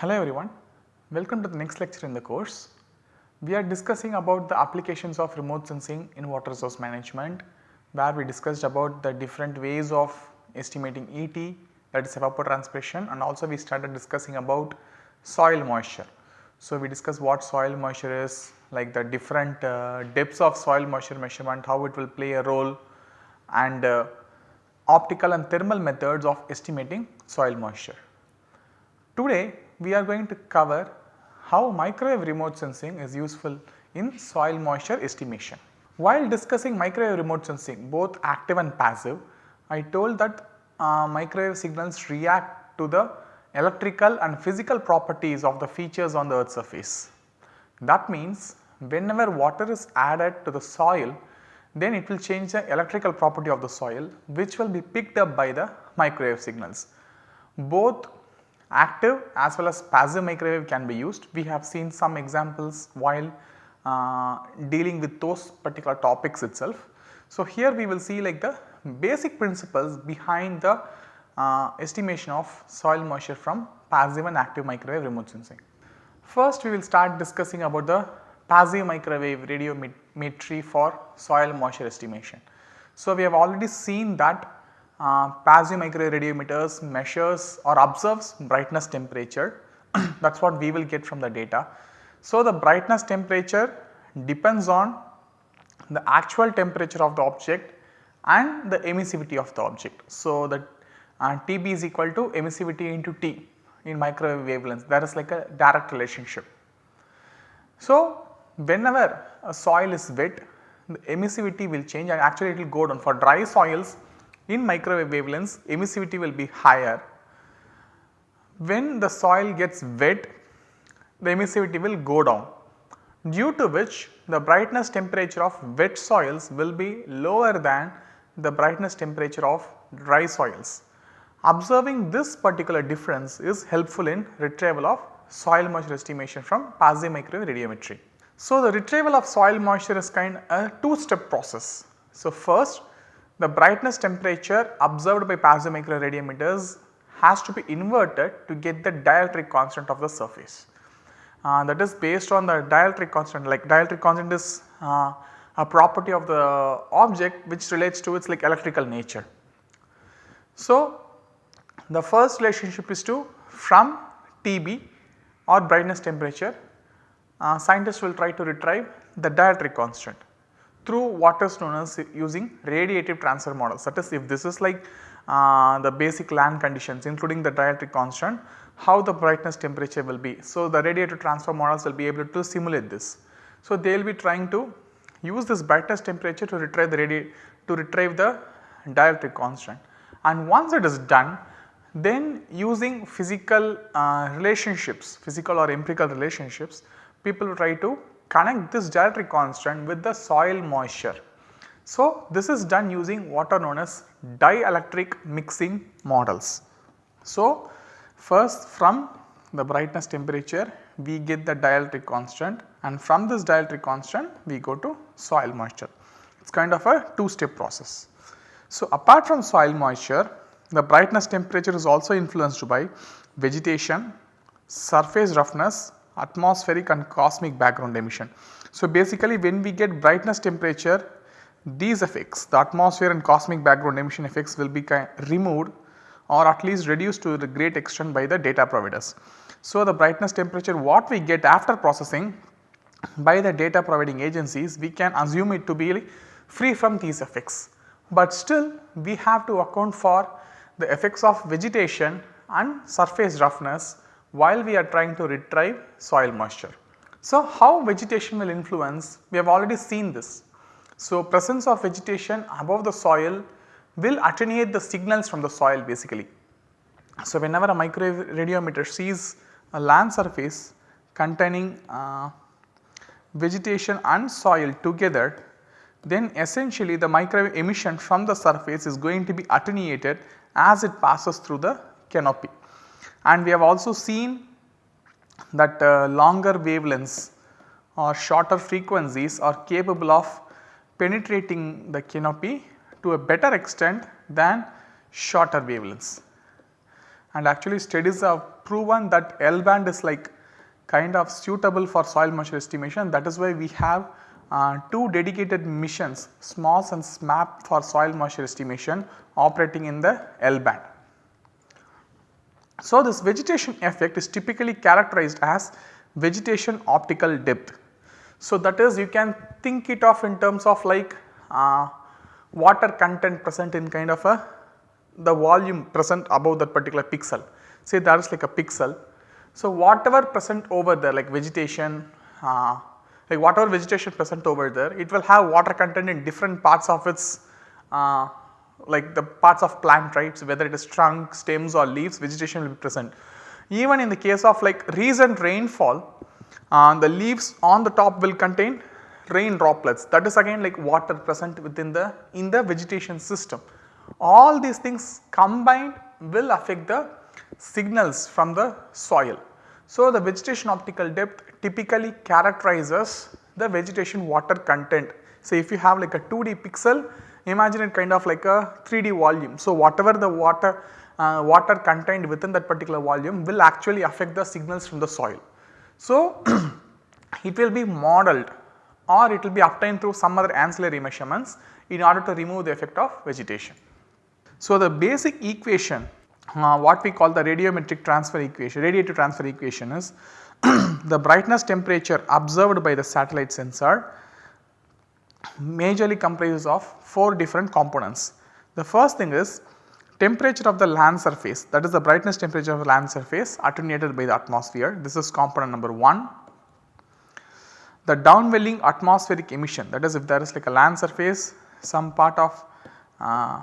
Hello everyone, welcome to the next lecture in the course. We are discussing about the applications of remote sensing in water resource management where we discussed about the different ways of estimating ET that is evapotranspiration and also we started discussing about soil moisture. So, we discussed what soil moisture is like the different uh, depths of soil moisture measurement, how it will play a role and uh, optical and thermal methods of estimating soil moisture. Today we are going to cover how microwave remote sensing is useful in soil moisture estimation. While discussing microwave remote sensing both active and passive, I told that uh, microwave signals react to the electrical and physical properties of the features on the earth surface. That means whenever water is added to the soil then it will change the electrical property of the soil which will be picked up by the microwave signals. Both active as well as passive microwave can be used. We have seen some examples while uh, dealing with those particular topics itself. So, here we will see like the basic principles behind the uh, estimation of soil moisture from passive and active microwave remote sensing. First we will start discussing about the passive microwave radiometry for soil moisture estimation. So, we have already seen that uh, passive microwave radiometers measures or observes brightness temperature that is what we will get from the data. So, the brightness temperature depends on the actual temperature of the object and the emissivity of the object. So, the uh, TB is equal to emissivity into T in microwave wavelengths that is like a direct relationship. So, whenever a soil is wet the emissivity will change and actually it will go down for dry soils in microwave wavelengths emissivity will be higher. When the soil gets wet the emissivity will go down due to which the brightness temperature of wet soils will be lower than the brightness temperature of dry soils. Observing this particular difference is helpful in retrieval of soil moisture estimation from passive microwave radiometry. So, the retrieval of soil moisture is kind a two step process. So, first the brightness temperature observed by passive microwave radiometers has to be inverted to get the dielectric constant of the surface. Uh, that is based on the dielectric constant like dielectric constant is uh, a property of the object which relates to its like electrical nature. So, the first relationship is to from TB or brightness temperature uh, scientists will try to retrieve the dielectric constant through what is known using radiative transfer models that is if this is like uh, the basic land conditions including the dielectric constant how the brightness temperature will be. So, the radiative transfer models will be able to simulate this. So, they will be trying to use this brightness temperature to retrieve the radiate to retrieve the dielectric constant and once it is done then using physical uh, relationships physical or empirical relationships people will try to connect this dielectric constant with the soil moisture. So, this is done using what are known as dielectric mixing models. So, first from the brightness temperature we get the dielectric constant and from this dielectric constant we go to soil moisture. It is kind of a two step process. So, apart from soil moisture the brightness temperature is also influenced by vegetation, surface roughness atmospheric and cosmic background emission. So, basically when we get brightness temperature these effects the atmosphere and cosmic background emission effects will be removed or at least reduced to the great extent by the data providers. So, the brightness temperature what we get after processing by the data providing agencies we can assume it to be free from these effects. But still we have to account for the effects of vegetation and surface roughness while we are trying to retrieve soil moisture. So, how vegetation will influence we have already seen this. So, presence of vegetation above the soil will attenuate the signals from the soil basically. So, whenever a microwave radiometer sees a land surface containing uh, vegetation and soil together then essentially the microwave emission from the surface is going to be attenuated as it passes through the canopy and we have also seen that uh, longer wavelengths or shorter frequencies are capable of penetrating the canopy to a better extent than shorter wavelengths. And actually studies have proven that L band is like kind of suitable for soil moisture estimation that is why we have uh, two dedicated missions SMOS and SMAP for soil moisture estimation operating in the L band. So, this vegetation effect is typically characterized as vegetation optical depth. So, that is you can think it of in terms of like uh, water content present in kind of a the volume present above that particular pixel. Say that is like a pixel. So, whatever present over there like vegetation, uh, like whatever vegetation present over there, it will have water content in different parts of its uh, like the parts of plant right. Whether it is trunk, stems or leaves vegetation will be present. Even in the case of like recent rainfall, uh, the leaves on the top will contain rain droplets that is again like water present within the in the vegetation system. All these things combined will affect the signals from the soil. So, the vegetation optical depth typically characterizes the vegetation water content. So, if you have like a 2D pixel imagine it kind of like a 3D volume. So, whatever the water uh, water contained within that particular volume will actually affect the signals from the soil. So, it will be modeled or it will be obtained through some other ancillary measurements in order to remove the effect of vegetation. So, the basic equation uh, what we call the radiometric transfer equation, radiative transfer equation is the brightness temperature observed by the satellite sensor majorly comprises of 4 different components. The first thing is temperature of the land surface that is the brightness temperature of the land surface attenuated by the atmosphere this is component number 1. The downwelling atmospheric emission that is if there is like a land surface some part of uh,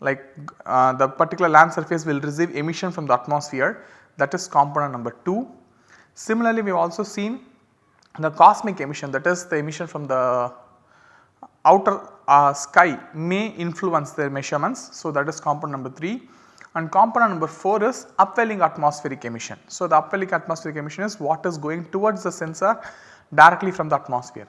like uh, the particular land surface will receive emission from the atmosphere that is component number 2. Similarly, we have also seen the cosmic emission that is the emission from the outer uh, sky may influence their measurements. So, that is component number 3 and component number 4 is upwelling atmospheric emission. So, the upwelling atmospheric emission is what is going towards the sensor directly from the atmosphere.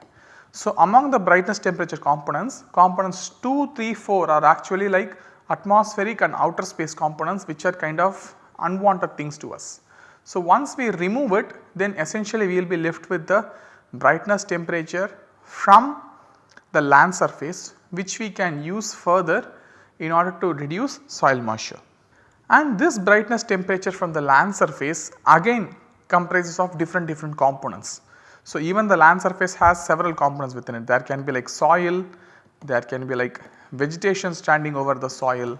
So, among the brightness temperature components, components 2, 3, 4 are actually like atmospheric and outer space components which are kind of unwanted things to us. So, once we remove it then essentially we will be left with the brightness temperature from the land surface which we can use further in order to reduce soil moisture. And this brightness temperature from the land surface again comprises of different different components. So, even the land surface has several components within it there can be like soil, there can be like vegetation standing over the soil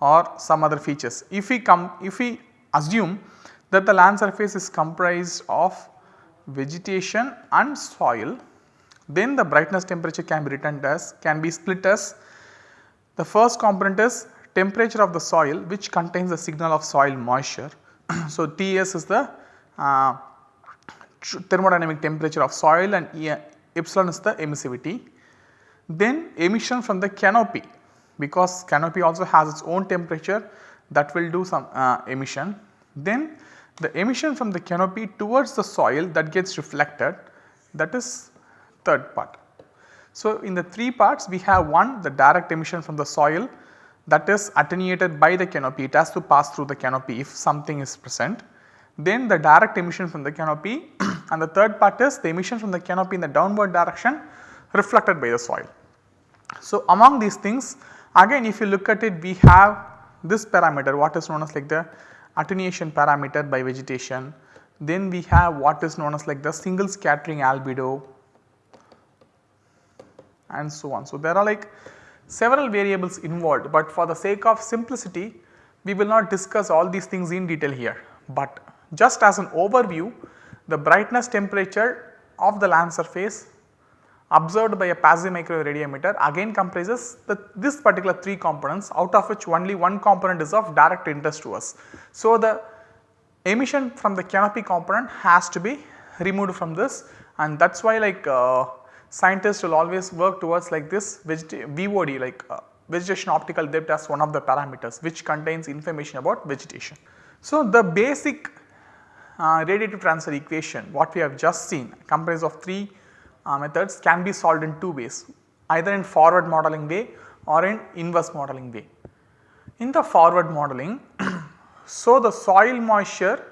or some other features. If we come if we assume that the land surface is comprised of vegetation and soil then the brightness temperature can be written as can be split as the first component is temperature of the soil which contains the signal of soil moisture. so, Ts is the uh, thermodynamic temperature of soil and e epsilon is the emissivity. Then emission from the canopy because canopy also has its own temperature that will do some uh, emission. Then the emission from the canopy towards the soil that gets reflected that is third part. So, in the 3 parts we have one the direct emission from the soil that is attenuated by the canopy it has to pass through the canopy if something is present. Then the direct emission from the canopy and the third part is the emission from the canopy in the downward direction reflected by the soil. So, among these things again if you look at it we have this parameter what is known as like the attenuation parameter by vegetation. Then we have what is known as like the single scattering albedo and so on. So, there are like several variables involved, but for the sake of simplicity we will not discuss all these things in detail here. But just as an overview the brightness temperature of the land surface observed by a passive microwave radiometer again comprises the, this particular 3 components out of which only one component is of direct interest to us. So, the emission from the canopy component has to be removed from this and that is why like uh, scientists will always work towards like this VOD like uh, vegetation optical depth as one of the parameters which contains information about vegetation. So, the basic uh, radiative transfer equation what we have just seen comprises of 3 uh, methods can be solved in two ways either in forward modeling way or in inverse modeling way. In the forward modeling So, the soil moisture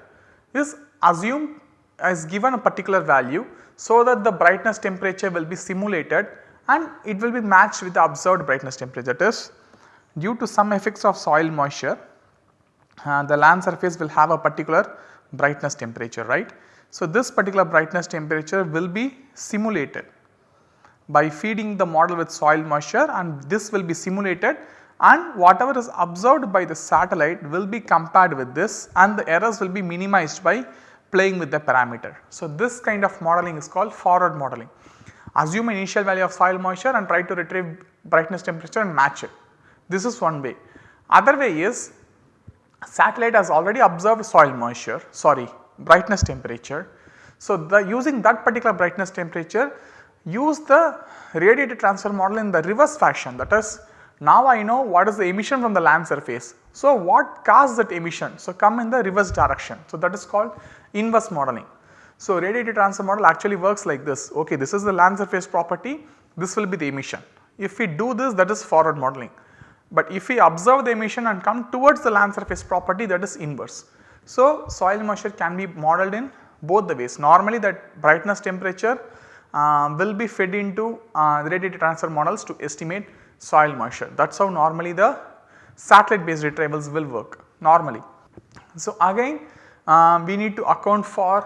is assumed as given a particular value so that the brightness temperature will be simulated and it will be matched with the observed brightness temperature that is due to some effects of soil moisture uh, the land surface will have a particular brightness temperature right. So, this particular brightness temperature will be simulated by feeding the model with soil moisture and this will be simulated and whatever is observed by the satellite will be compared with this and the errors will be minimized by playing with the parameter. So, this kind of modeling is called forward modeling. Assume initial value of soil moisture and try to retrieve brightness temperature and match it. This is one way. Other way is satellite has already observed soil moisture sorry brightness temperature. So, the using that particular brightness temperature use the radiative transfer model in the reverse fashion that is now I know what is the emission from the land surface. So, what caused that emission? So, come in the reverse direction. So, that is called inverse modeling. So, radiative transfer model actually works like this ok this is the land surface property this will be the emission. If we do this that is forward modeling. But if we observe the emission and come towards the land surface property that is inverse. So, soil moisture can be modeled in both the ways. Normally that brightness temperature uh, will be fed into uh, radiative transfer models to estimate soil moisture. That is how normally the satellite based retrievals will work normally. So, again uh, we need to account for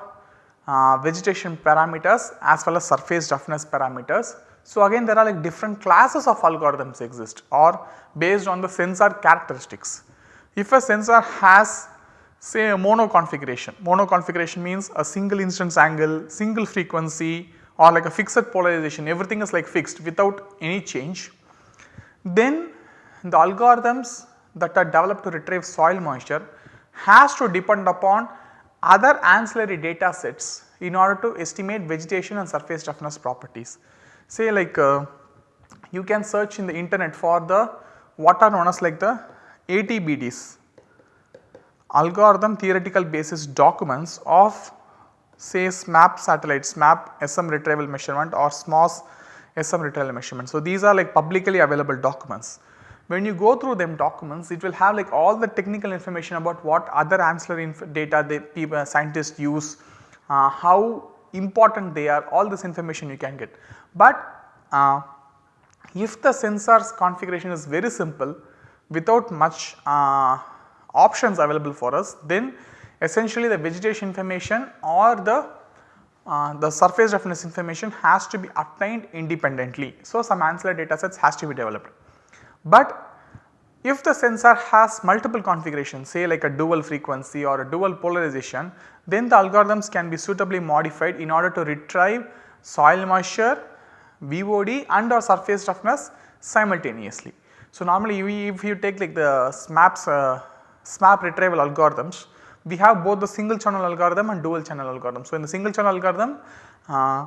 uh, vegetation parameters as well as surface roughness parameters. So, again there are like different classes of algorithms exist or based on the sensor characteristics. If a sensor has say a mono configuration, mono configuration means a single incidence angle, single frequency or like a fixed polarization everything is like fixed without any change. Then the algorithms that are developed to retrieve soil moisture has to depend upon other ancillary data sets in order to estimate vegetation and surface roughness properties. Say like uh, you can search in the internet for the what are known as like the ATBDs algorithm theoretical basis documents of say SMAP satellites, SMAP SM retrieval measurement or SMOS SM retrieval measurement. So, these are like publicly available documents. When you go through them documents it will have like all the technical information about what other ancillary data the people scientists use, uh, how important they are all this information you can get. But uh, if the sensor's configuration is very simple without much uh, options available for us then essentially the vegetation information or the uh, the surface roughness information has to be obtained independently. So, some ancillary data sets has to be developed. But if the sensor has multiple configurations say like a dual frequency or a dual polarization then the algorithms can be suitably modified in order to retrieve soil moisture, VOD and or surface roughness simultaneously. So, normally if you take like the SMAPs, uh, SMAP retrieval algorithms we have both the single channel algorithm and dual channel algorithm. So, in the single channel algorithm uh,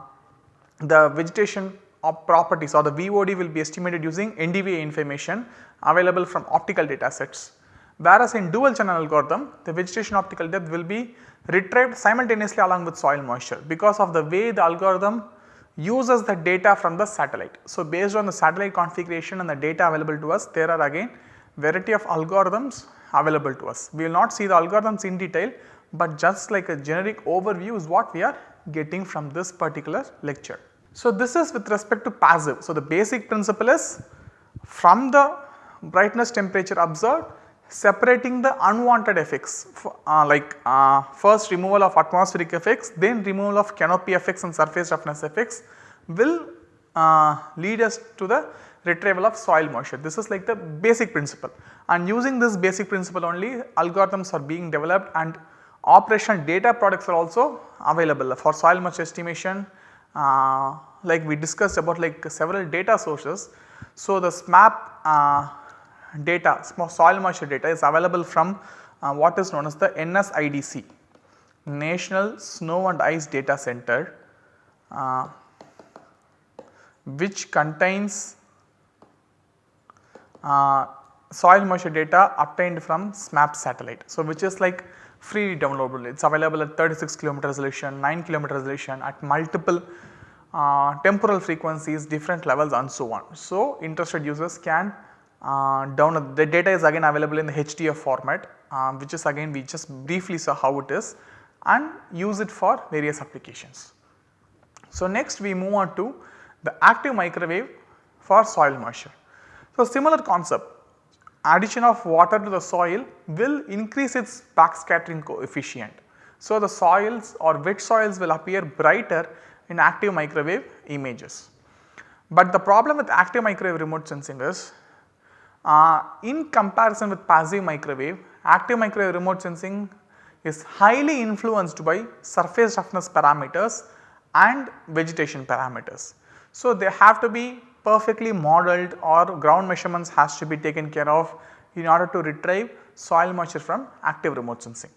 the vegetation properties or the VOD will be estimated using NDVI information available from optical data sets. Whereas in dual channel algorithm the vegetation optical depth will be retrieved simultaneously along with soil moisture because of the way the algorithm uses the data from the satellite. So, based on the satellite configuration and the data available to us there are again variety of algorithms available to us. We will not see the algorithms in detail, but just like a generic overview is what we are getting from this particular lecture. So, this is with respect to passive. So, the basic principle is from the brightness temperature observed separating the unwanted effects uh, like uh, first removal of atmospheric effects then removal of canopy effects and surface roughness effects will uh, lead us to the retrieval of soil moisture. This is like the basic principle and using this basic principle only algorithms are being developed and operational data products are also available for soil moisture estimation uh, like we discussed about like several data sources. So, the SMAP uh, data soil moisture data is available from uh, what is known as the NSIDC National Snow and Ice Data Center uh, which contains uh, soil moisture data obtained from SMAP satellite. So, which is like free downloadable it is available at 36 kilometer resolution, 9 kilometer resolution at multiple uh, temporal frequencies different levels and so on. So, interested users can uh, download the data is again available in the HDF format uh, which is again we just briefly saw how it is and use it for various applications. So, next we move on to the active microwave for soil moisture. So, similar concept addition of water to the soil will increase its backscattering coefficient. So, the soils or wet soils will appear brighter in active microwave images. But the problem with active microwave remote sensing is uh, in comparison with passive microwave, active microwave remote sensing is highly influenced by surface roughness parameters and vegetation parameters. So, they have to be perfectly modeled or ground measurements has to be taken care of in order to retrieve soil moisture from active remote sensing.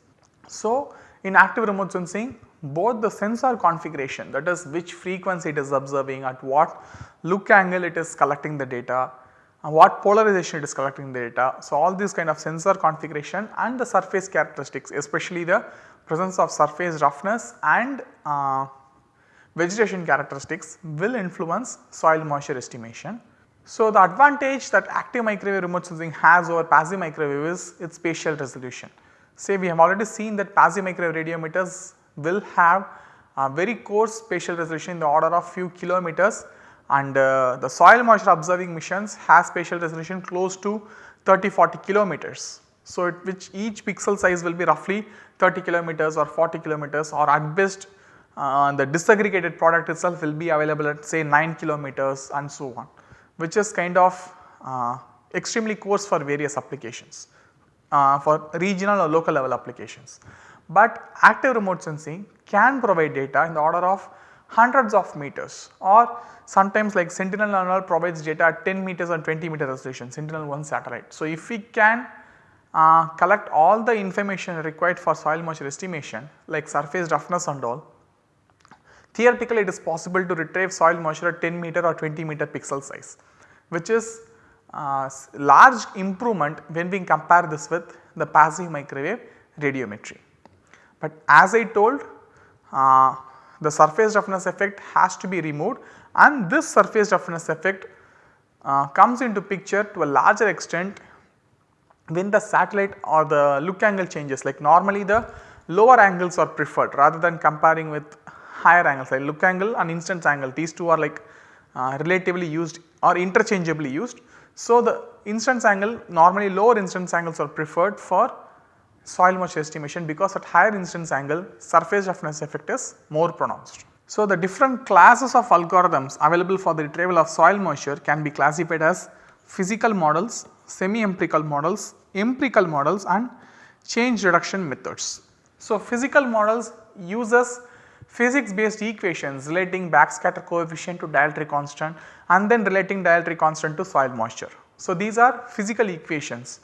So, in active remote sensing both the sensor configuration that is which frequency it is observing at what look angle it is collecting the data and what polarization it is collecting the data. So, all these kind of sensor configuration and the surface characteristics especially the presence of surface roughness and uh, vegetation characteristics will influence soil moisture estimation. So, the advantage that active microwave remote sensing has over passive microwave is its spatial resolution. Say we have already seen that passive microwave radiometers will have a very coarse spatial resolution in the order of few kilometers and uh, the soil moisture observing missions has spatial resolution close to 30-40 kilometers. So, it, which each pixel size will be roughly 30 kilometers or 40 kilometers or at best uh, the disaggregated product itself will be available at say 9 kilometers and so on which is kind of uh, extremely coarse for various applications uh, for regional or local level applications. But active remote sensing can provide data in the order of hundreds of meters or sometimes like Sentinel-1 provides data at 10 meters and 20 meter resolution Sentinel-1 satellite. So, if we can uh, collect all the information required for soil moisture estimation like surface roughness and all, theoretically it is possible to retrieve soil moisture at 10 meter or 20 meter pixel size which is uh, large improvement when we compare this with the passive microwave radiometry. But as I told uh, the surface roughness effect has to be removed and this surface roughness effect uh, comes into picture to a larger extent when the satellite or the look angle changes like normally the lower angles are preferred rather than comparing with higher angles like look angle and incidence angle these two are like uh, relatively used or interchangeably used. So, the incidence angle normally lower incidence angles are preferred for soil moisture estimation because at higher incidence angle surface roughness effect is more pronounced. So, the different classes of algorithms available for the retrieval of soil moisture can be classified as physical models, semi-empirical models, empirical models and change detection methods. So, physical models uses physics based equations relating backscatter coefficient to dielectric constant and then relating dielectric constant to soil moisture. So, these are physical equations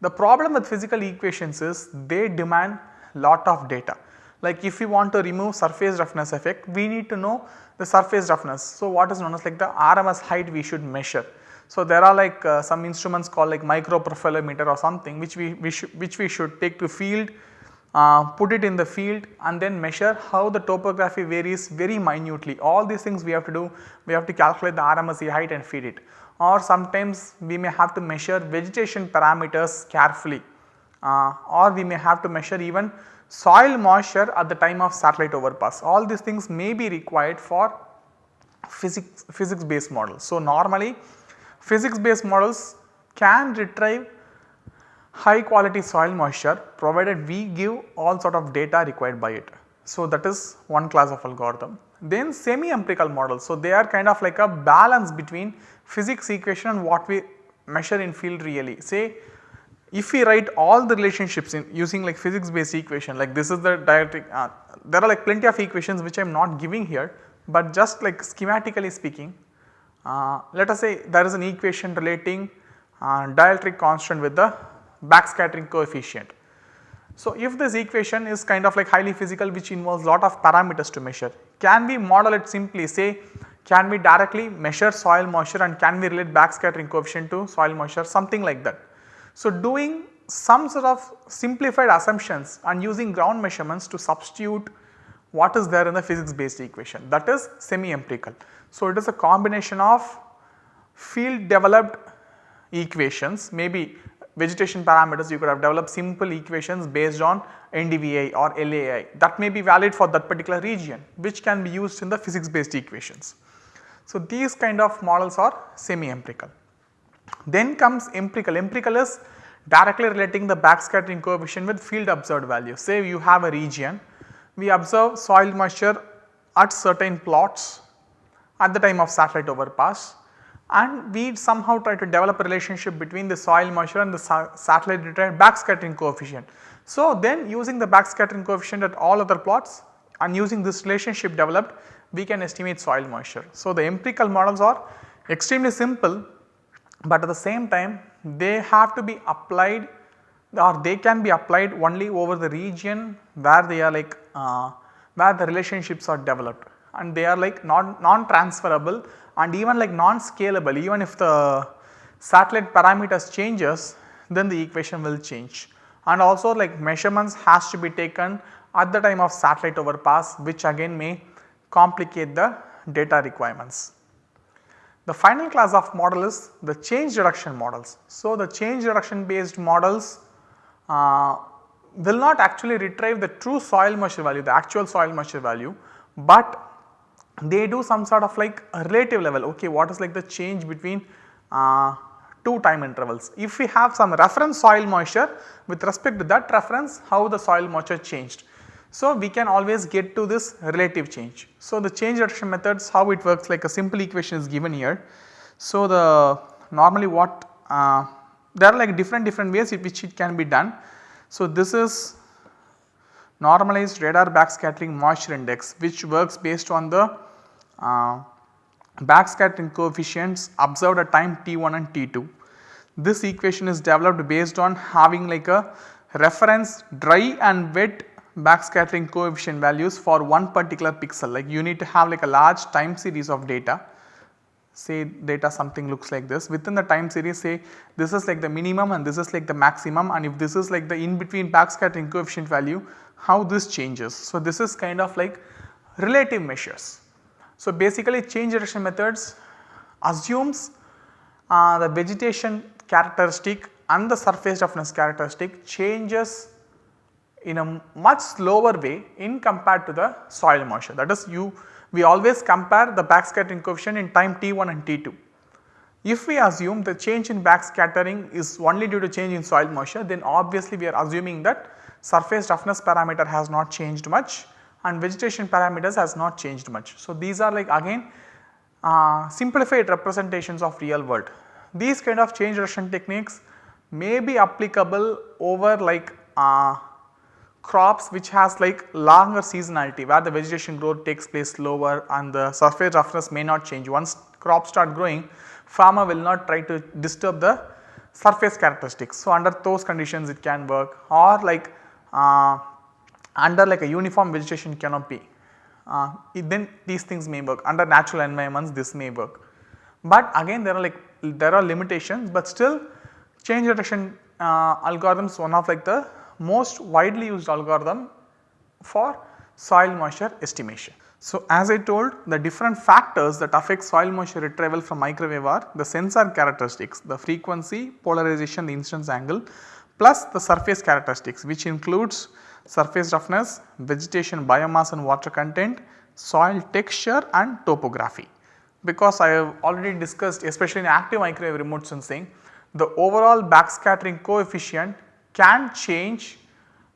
the problem with physical equations is they demand lot of data. Like if we want to remove surface roughness effect, we need to know the surface roughness. So what is known as like the RMS height we should measure. So there are like uh, some instruments called like microprofilometer or something which we, we which we should take to field, uh, put it in the field and then measure how the topography varies very minutely. All these things we have to do, we have to calculate the RMSE height and feed it or sometimes we may have to measure vegetation parameters carefully uh, or we may have to measure even soil moisture at the time of satellite overpass. All these things may be required for physics, physics based models. So, normally physics based models can retrieve high quality soil moisture provided we give all sort of data required by it. So, that is one class of algorithm. Then semi empirical models. So, they are kind of like a balance between physics equation and what we measure in field really. Say if we write all the relationships in using like physics based equation like this is the dielectric uh, there are like plenty of equations which I am not giving here, but just like schematically speaking uh, let us say there is an equation relating uh, dielectric constant with the backscattering coefficient. So, if this equation is kind of like highly physical which involves lot of parameters to measure, can we model it simply say can we directly measure soil moisture and can we relate backscattering coefficient to soil moisture something like that. So, doing some sort of simplified assumptions and using ground measurements to substitute what is there in the physics based equation that is semi empirical. So, it is a combination of field developed equations maybe vegetation parameters you could have developed simple equations based on NDVI or LAI that may be valid for that particular region which can be used in the physics based equations. So, these kind of models are semi empirical. Then comes empirical, empirical is directly relating the backscattering coefficient with field observed value. Say you have a region, we observe soil moisture at certain plots at the time of satellite overpass and we somehow try to develop a relationship between the soil moisture and the sa satellite detected backscattering coefficient. So, then using the backscattering coefficient at all other plots and using this relationship developed we can estimate soil moisture. So, the empirical models are extremely simple, but at the same time they have to be applied or they can be applied only over the region where they are like uh, where the relationships are developed and they are like non, non transferable and even like non scalable even if the satellite parameters changes then the equation will change and also like measurements has to be taken at the time of satellite overpass which again may complicate the data requirements. The final class of model is the change detection models. So, the change detection based models uh, will not actually retrieve the true soil moisture value, the actual soil moisture value, but they do some sort of like a relative level okay what is like the change between uh, two time intervals. If we have some reference soil moisture with respect to that reference how the soil moisture changed. So, we can always get to this relative change. So, the change detection methods how it works like a simple equation is given here. So, the normally what uh, there are like different different ways in which it can be done. So, this is normalized radar backscattering moisture index which works based on the uh, backscattering coefficients observed at time t1 and t2. This equation is developed based on having like a reference dry and wet backscattering coefficient values for one particular pixel. Like you need to have like a large time series of data. Say data something looks like this. Within the time series say this is like the minimum and this is like the maximum. And if this is like the in between backscattering coefficient value how this changes. So, this is kind of like relative measures so, basically change detection methods assumes uh, the vegetation characteristic and the surface roughness characteristic changes in a much slower way in compared to the soil moisture that is you we always compare the backscattering coefficient in time t1 and t2. If we assume the change in backscattering is only due to change in soil moisture then obviously we are assuming that surface roughness parameter has not changed much and vegetation parameters has not changed much. So, these are like again uh, simplified representations of real world. These kind of change detection techniques may be applicable over like uh, crops which has like longer seasonality where the vegetation growth takes place slower and the surface roughness may not change. Once crops start growing farmer will not try to disturb the surface characteristics. So, under those conditions it can work or like uh, under like a uniform vegetation canopy uh, then these things may work under natural environments this may work. But again there are like there are limitations but still change detection uh, algorithms one of like the most widely used algorithm for soil moisture estimation. So, as I told the different factors that affect soil moisture retrieval from microwave are the sensor characteristics, the frequency, polarization, the incidence angle plus the surface characteristics which includes surface roughness, vegetation biomass and water content, soil texture and topography. Because I have already discussed especially in active microwave remote sensing the overall backscattering coefficient can change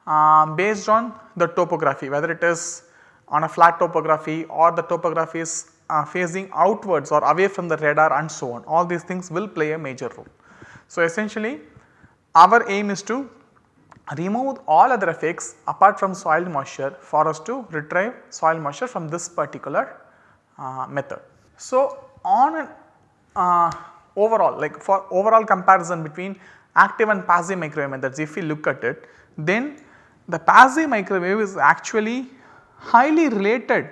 uh, based on the topography whether it is on a flat topography or the topography is uh, facing outwards or away from the radar and so on all these things will play a major role. So, essentially our aim is to remove all other effects apart from soil moisture for us to retrieve soil moisture from this particular uh, method. So, on an uh, overall like for overall comparison between active and passive microwave methods if we look at it then the passive microwave is actually highly related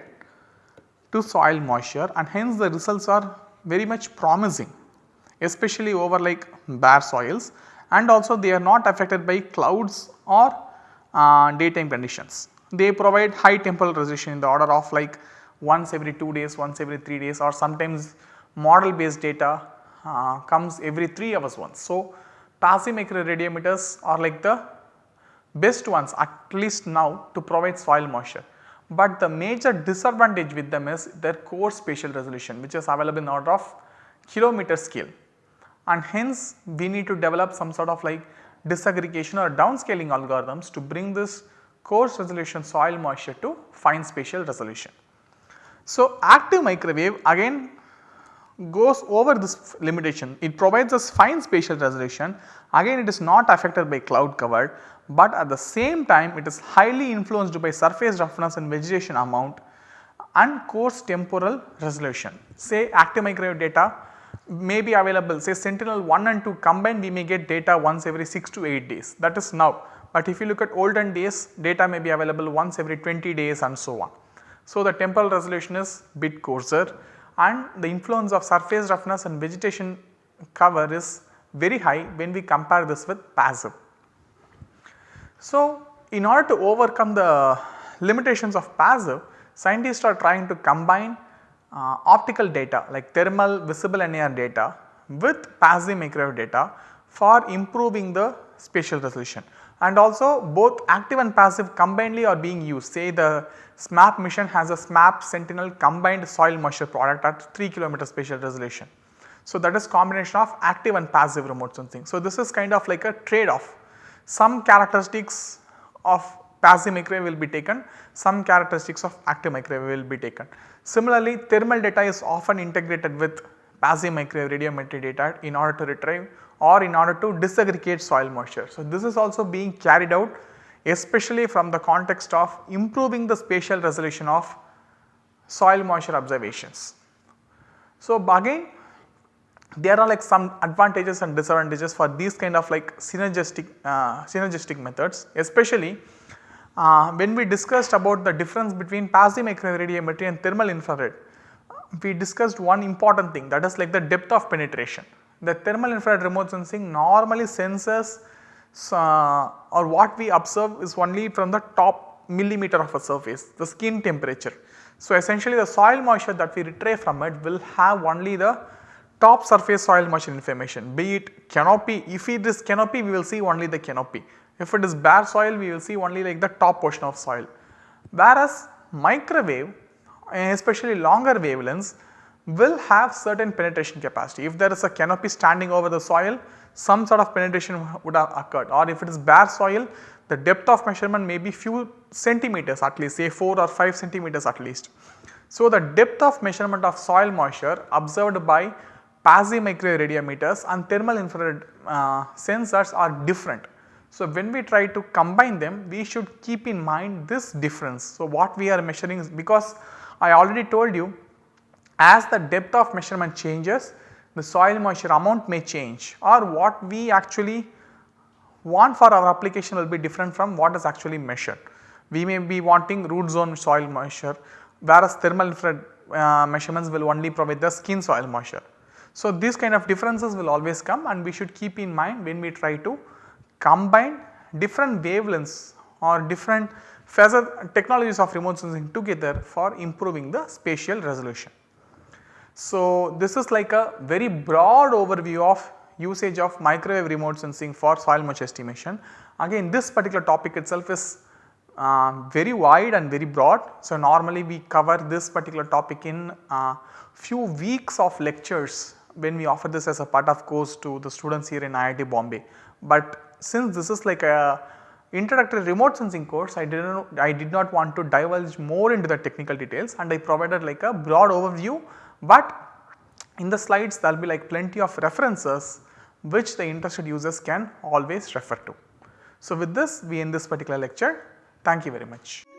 to soil moisture and hence the results are very much promising especially over like bare soils and also they are not affected by clouds or uh, daytime conditions. They provide high temporal resolution in the order of like once every 2 days, once every 3 days or sometimes model based data uh, comes every 3 hours once. So, passive microwave radiometers are like the best ones at least now to provide soil moisture. But the major disadvantage with them is their core spatial resolution which is available in order of kilometer scale and hence we need to develop some sort of like disaggregation or downscaling algorithms to bring this coarse resolution soil moisture to fine spatial resolution. So, active microwave again goes over this limitation, it provides us fine spatial resolution again it is not affected by cloud cover, but at the same time it is highly influenced by surface roughness and vegetation amount and coarse temporal resolution. Say active microwave data may be available say sentinel 1 and 2 combined we may get data once every 6 to 8 days that is now. But if you look at olden days data may be available once every 20 days and so on. So, the temporal resolution is bit coarser and the influence of surface roughness and vegetation cover is very high when we compare this with passive. So, in order to overcome the limitations of passive scientists are trying to combine uh, optical data like thermal visible and NIR data with passive microwave data for improving the spatial resolution and also both active and passive combinedly are being used say the SMAP mission has a SMAP sentinel combined soil moisture product at 3 kilometer spatial resolution. So, that is combination of active and passive remote sensing. So, this is kind of like a trade off some characteristics of passive microwave will be taken some characteristics of active microwave will be taken. Similarly, thermal data is often integrated with passive microwave radiometry data in order to retrieve or in order to disaggregate soil moisture. So, this is also being carried out especially from the context of improving the spatial resolution of soil moisture observations. So, again there are like some advantages and disadvantages for these kind of like synergistic uh, synergistic methods especially uh, when we discussed about the difference between passive microwave radiometry and thermal infrared we discussed one important thing that is like the depth of penetration. The thermal infrared remote sensing normally senses uh, or what we observe is only from the top millimeter of a surface the skin temperature. So, essentially the soil moisture that we retrieve from it will have only the top surface soil moisture information be it canopy if it is canopy we will see only the canopy if it is bare soil we will see only like the top portion of soil. Whereas microwave especially longer wavelengths will have certain penetration capacity. If there is a canopy standing over the soil some sort of penetration would have occurred or if it is bare soil the depth of measurement may be few centimeters at least say 4 or 5 centimeters at least. So, the depth of measurement of soil moisture observed by passive microwave radiometers and thermal infrared uh, sensors are different. So, when we try to combine them we should keep in mind this difference. So, what we are measuring is because I already told you as the depth of measurement changes the soil moisture amount may change or what we actually want for our application will be different from what is actually measured. We may be wanting root zone soil moisture whereas thermal infrared uh, measurements will only provide the skin soil moisture. So, these kind of differences will always come and we should keep in mind when we try to combine different wavelengths or different phasor technologies of remote sensing together for improving the spatial resolution. So, this is like a very broad overview of usage of microwave remote sensing for soil moisture estimation. Again this particular topic itself is uh, very wide and very broad. So, normally we cover this particular topic in uh, few weeks of lectures when we offer this as a part of course to the students here in IIT Bombay. But since this is like a introductory remote sensing course I did not I did not want to divulge more into the technical details and I provided like a broad overview, but in the slides there will be like plenty of references which the interested users can always refer to. So, with this we end this particular lecture. Thank you very much.